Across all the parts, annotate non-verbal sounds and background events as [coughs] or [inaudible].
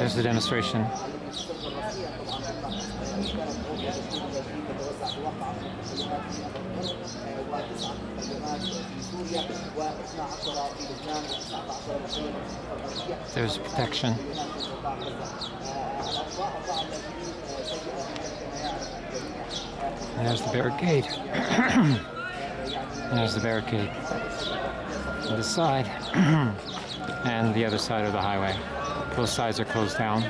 There's the demonstration. There's protection. And there's the barricade. [coughs] there's the barricade. On this side [coughs] and the other side of the highway. Both sides are closed down.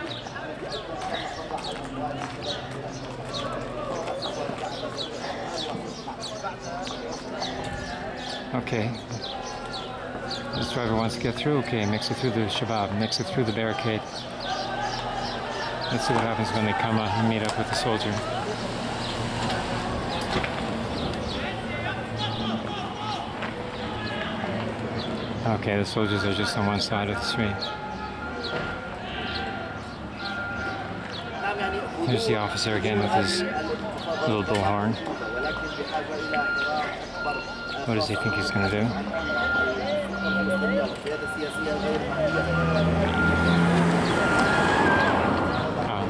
Okay. This driver wants to get through. Okay, makes it through the Shabab, makes it through the barricade. Let's see what happens when they come uh, and meet up with the soldier. Okay, the soldiers are just on one side of the street. There's the officer again with his little bullhorn. What does he think he's going to do? Oh.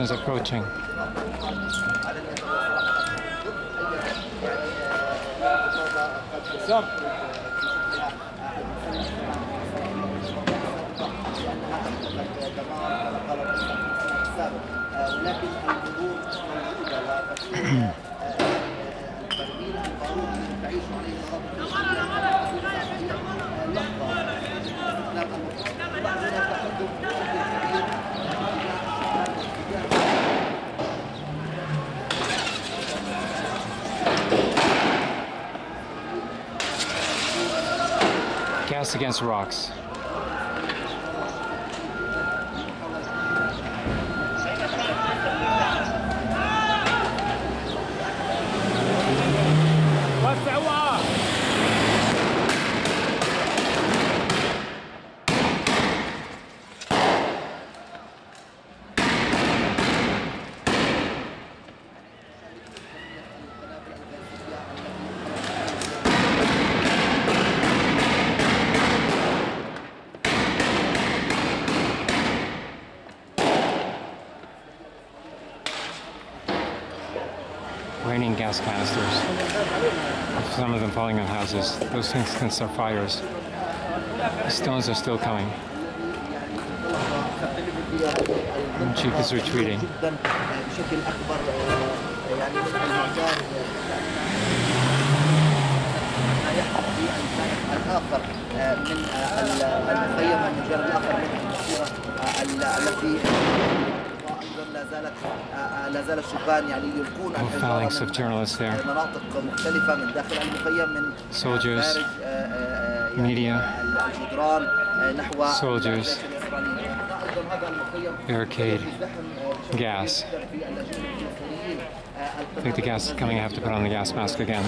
Is approaching. ولكن الجمهور موجوده وتكون تربيه القانون الذي تعيش عليه Cast against rocks. raining gas canisters. Some of them falling on houses. Those things can start fires. The stones are still coming. And Chief is retreating. جدا بشكل اكبر يعني من المعتاد ما يحدث في الجانب الاخر من المخيم والجانب الاخر من المنصوره التي a phalanx of journalists there. Soldiers, media, soldiers, barricade, gas. I think the gas is coming. I have to put on the gas mask again.